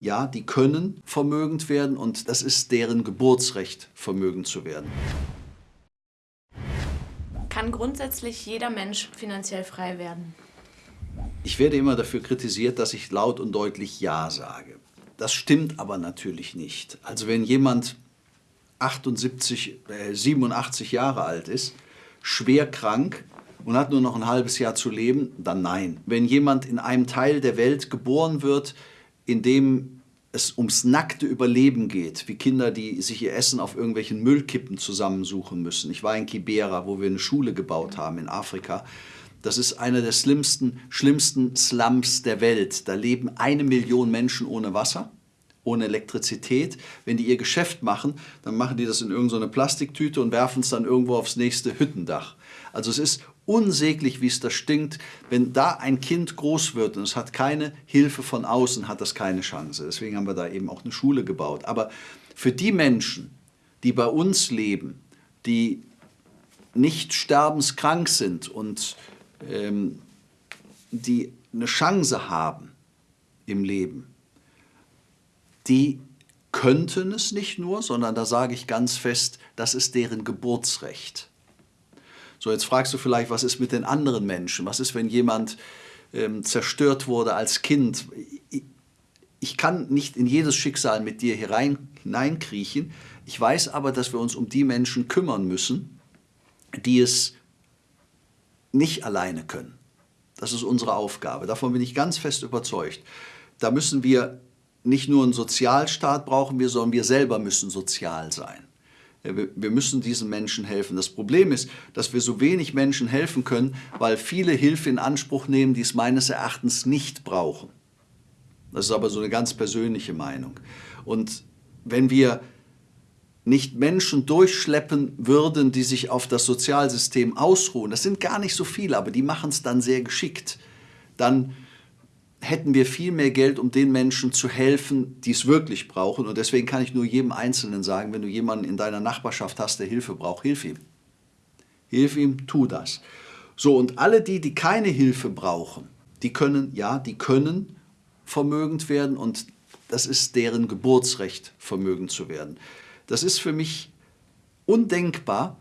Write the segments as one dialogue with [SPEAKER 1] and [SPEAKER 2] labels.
[SPEAKER 1] Ja, die können vermögend werden und das ist deren Geburtsrecht, vermögend zu werden.
[SPEAKER 2] Kann grundsätzlich jeder Mensch finanziell frei werden?
[SPEAKER 1] Ich werde immer dafür kritisiert, dass ich laut und deutlich Ja sage. Das stimmt aber natürlich nicht. Also wenn jemand 78, äh, 87 Jahre alt ist, schwer krank und hat nur noch ein halbes Jahr zu leben, dann nein. Wenn jemand in einem Teil der Welt geboren wird, in dem es ums nackte Überleben geht, wie Kinder, die sich ihr Essen auf irgendwelchen Müllkippen zusammensuchen müssen. Ich war in Kibera, wo wir eine Schule gebaut haben in Afrika. Das ist einer der schlimmsten, schlimmsten Slums der Welt. Da leben eine Million Menschen ohne Wasser, ohne Elektrizität. Wenn die ihr Geschäft machen, dann machen die das in irgendeine Plastiktüte und werfen es dann irgendwo aufs nächste Hüttendach. Also es ist unsäglich, wie es da stinkt. Wenn da ein Kind groß wird und es hat keine Hilfe von außen, hat das keine Chance. Deswegen haben wir da eben auch eine Schule gebaut. Aber für die Menschen, die bei uns leben, die nicht sterbenskrank sind und ähm, die eine Chance haben im Leben, die könnten es nicht nur, sondern da sage ich ganz fest, das ist deren Geburtsrecht. So, jetzt fragst du vielleicht, was ist mit den anderen Menschen? Was ist, wenn jemand ähm, zerstört wurde als Kind? Ich, ich kann nicht in jedes Schicksal mit dir herein, hineinkriechen. Ich weiß aber, dass wir uns um die Menschen kümmern müssen, die es nicht alleine können. Das ist unsere Aufgabe. Davon bin ich ganz fest überzeugt. Da müssen wir nicht nur einen Sozialstaat brauchen wir, sondern wir selber müssen sozial sein. Wir müssen diesen Menschen helfen. Das Problem ist, dass wir so wenig Menschen helfen können, weil viele Hilfe in Anspruch nehmen, die es meines Erachtens nicht brauchen. Das ist aber so eine ganz persönliche Meinung. Und wenn wir nicht Menschen durchschleppen würden, die sich auf das Sozialsystem ausruhen, das sind gar nicht so viele, aber die machen es dann sehr geschickt, dann hätten wir viel mehr Geld, um den Menschen zu helfen, die es wirklich brauchen. Und deswegen kann ich nur jedem Einzelnen sagen, wenn du jemanden in deiner Nachbarschaft hast, der Hilfe braucht, hilf ihm. Hilf ihm, tu das. So, und alle die, die keine Hilfe brauchen, die können, ja, die können vermögend werden und das ist deren Geburtsrecht, vermögend zu werden. Das ist für mich undenkbar,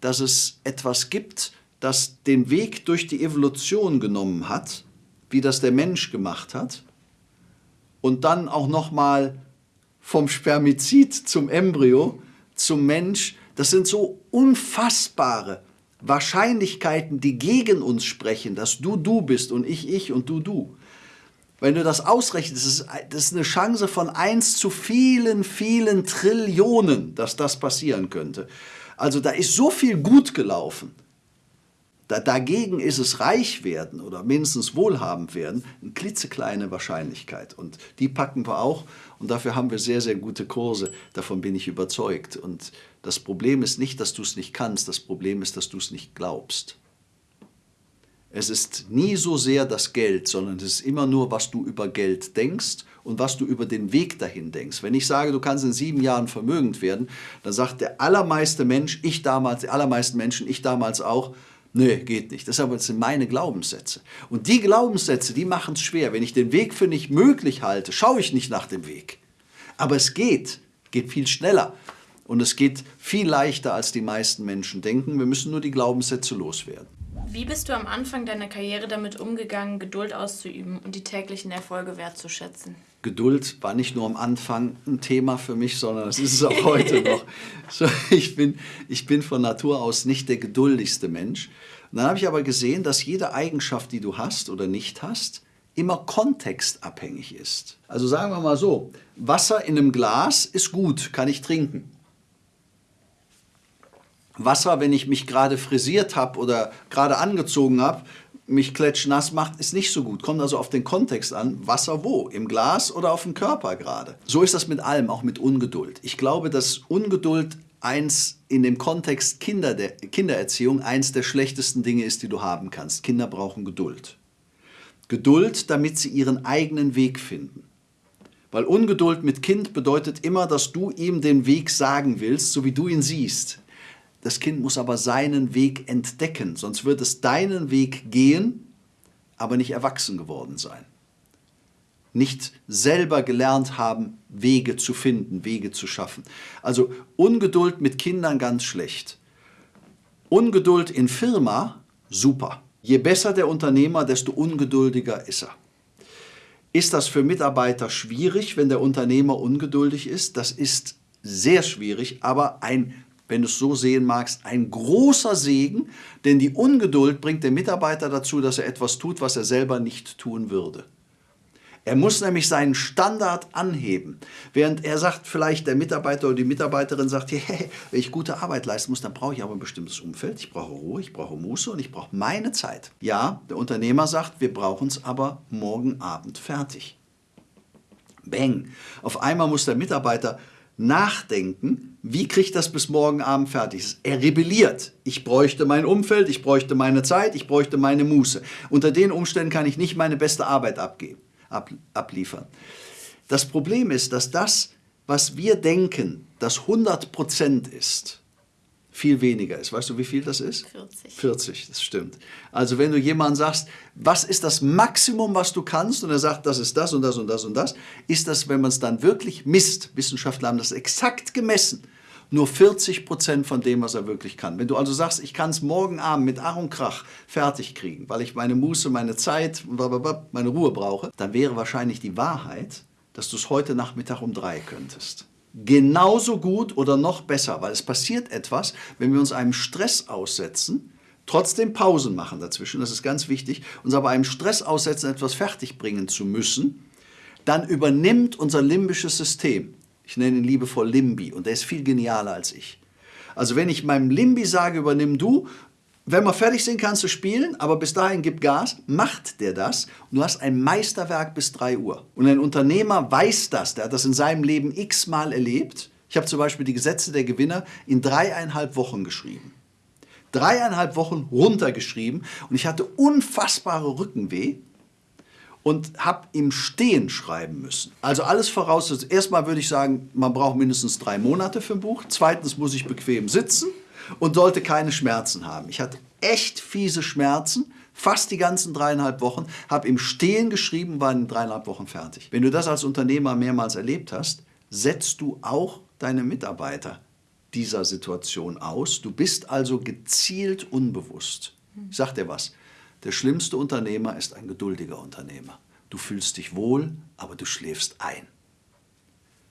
[SPEAKER 1] dass es etwas gibt, das den Weg durch die Evolution genommen hat, wie das der Mensch gemacht hat, und dann auch nochmal vom Spermizid zum Embryo, zum Mensch, das sind so unfassbare Wahrscheinlichkeiten, die gegen uns sprechen, dass du du bist und ich ich und du du. Wenn du das ausrechnest, ist, das ist eine Chance von 1 zu vielen, vielen Trillionen, dass das passieren könnte. Also da ist so viel gut gelaufen. Da, dagegen ist es reich werden oder mindestens wohlhabend werden eine klitzekleine Wahrscheinlichkeit. Und die packen wir auch und dafür haben wir sehr, sehr gute Kurse. Davon bin ich überzeugt. Und das Problem ist nicht, dass du es nicht kannst, das Problem ist, dass du es nicht glaubst. Es ist nie so sehr das Geld, sondern es ist immer nur, was du über Geld denkst und was du über den Weg dahin denkst. Wenn ich sage, du kannst in sieben Jahren vermögend werden, dann sagt der allermeiste Mensch, ich damals, die allermeisten Menschen, ich damals auch, Nee, geht nicht. Das sind meine Glaubenssätze. Und die Glaubenssätze, die machen es schwer. Wenn ich den Weg für nicht möglich halte, schaue ich nicht nach dem Weg. Aber es geht, geht viel schneller. Und es geht viel leichter, als die meisten Menschen denken. Wir müssen nur die Glaubenssätze loswerden.
[SPEAKER 2] Wie bist du am Anfang deiner Karriere damit umgegangen, Geduld auszuüben und die täglichen Erfolge wertzuschätzen?
[SPEAKER 1] Geduld war nicht nur am Anfang ein Thema für mich, sondern es ist es auch heute noch. So, ich, bin, ich bin von Natur aus nicht der geduldigste Mensch. Und dann habe ich aber gesehen, dass jede Eigenschaft, die du hast oder nicht hast, immer kontextabhängig ist. Also sagen wir mal so, Wasser in einem Glas ist gut, kann ich trinken. Wasser, wenn ich mich gerade frisiert habe oder gerade angezogen habe, mich klatschnass macht, ist nicht so gut. Kommt also auf den Kontext an, Wasser wo? Im Glas oder auf dem Körper gerade? So ist das mit allem, auch mit Ungeduld. Ich glaube, dass Ungeduld eins in dem Kontext Kinder der, Kindererziehung eins der schlechtesten Dinge ist, die du haben kannst. Kinder brauchen Geduld. Geduld, damit sie ihren eigenen Weg finden. Weil Ungeduld mit Kind bedeutet immer, dass du ihm den Weg sagen willst, so wie du ihn siehst. Das Kind muss aber seinen Weg entdecken, sonst wird es deinen Weg gehen, aber nicht erwachsen geworden sein. nicht selber gelernt haben, Wege zu finden, Wege zu schaffen. Also Ungeduld mit Kindern ganz schlecht. Ungeduld in Firma, super. Je besser der Unternehmer, desto ungeduldiger ist er. Ist das für Mitarbeiter schwierig, wenn der Unternehmer ungeduldig ist? Das ist sehr schwierig, aber ein, wenn du es so sehen magst, ein großer Segen, denn die Ungeduld bringt den Mitarbeiter dazu, dass er etwas tut, was er selber nicht tun würde. Er muss nämlich seinen Standard anheben. Während er sagt, vielleicht der Mitarbeiter oder die Mitarbeiterin sagt, hey, wenn ich gute Arbeit leisten muss, dann brauche ich aber ein bestimmtes Umfeld. Ich brauche Ruhe, ich brauche Muße und ich brauche meine Zeit. Ja, der Unternehmer sagt, wir brauchen es aber morgen Abend fertig. Bang. Auf einmal muss der Mitarbeiter nachdenken, wie kriege ich das bis morgen Abend fertig? Er rebelliert. Ich bräuchte mein Umfeld, ich bräuchte meine Zeit, ich bräuchte meine Muße. Unter den Umständen kann ich nicht meine beste Arbeit abgeben ab, abliefern. Das Problem ist, dass das, was wir denken, das 100% ist, viel weniger ist. Weißt du, wie viel das ist?
[SPEAKER 2] 40.
[SPEAKER 1] 40, das stimmt. Also wenn du jemandem sagst, was ist das Maximum, was du kannst, und er sagt, das ist das und das und das und das, ist das, wenn man es dann wirklich misst, Wissenschaftler haben das exakt gemessen, nur 40 Prozent von dem, was er wirklich kann. Wenn du also sagst, ich kann es morgen Abend mit Ach und Krach fertig kriegen, weil ich meine Muße, meine Zeit, meine Ruhe brauche, dann wäre wahrscheinlich die Wahrheit, dass du es heute Nachmittag um drei könntest. Genauso gut oder noch besser, weil es passiert etwas, wenn wir uns einem Stress aussetzen, trotzdem Pausen machen dazwischen, das ist ganz wichtig, uns aber einem Stress aussetzen, etwas fertigbringen zu müssen, dann übernimmt unser limbisches System ich nenne ihn liebevoll Limbi und der ist viel genialer als ich. Also wenn ich meinem Limbi sage, übernimm du, wenn wir fertig sind, kannst du spielen, aber bis dahin gib Gas, macht der das und du hast ein Meisterwerk bis 3 Uhr. Und ein Unternehmer weiß das, der hat das in seinem Leben x-mal erlebt. Ich habe zum Beispiel die Gesetze der Gewinner in dreieinhalb Wochen geschrieben. Dreieinhalb Wochen runtergeschrieben und ich hatte unfassbare Rückenweh und habe im Stehen schreiben müssen. Also alles voraus. Erstmal würde ich sagen, man braucht mindestens drei Monate für ein Buch. Zweitens muss ich bequem sitzen und sollte keine Schmerzen haben. Ich hatte echt fiese Schmerzen, fast die ganzen dreieinhalb Wochen, habe im Stehen geschrieben, war in dreieinhalb Wochen fertig. Wenn du das als Unternehmer mehrmals erlebt hast, setzt du auch deine Mitarbeiter dieser Situation aus. Du bist also gezielt unbewusst. Ich sag dir was, der schlimmste Unternehmer ist ein geduldiger Unternehmer. Du fühlst dich wohl, aber du schläfst ein.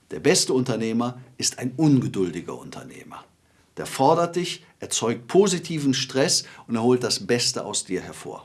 [SPEAKER 1] Der beste Unternehmer ist ein ungeduldiger Unternehmer. Der fordert dich, erzeugt positiven Stress und er holt das Beste aus dir hervor.